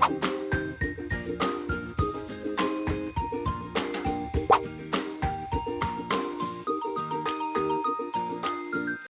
Bye.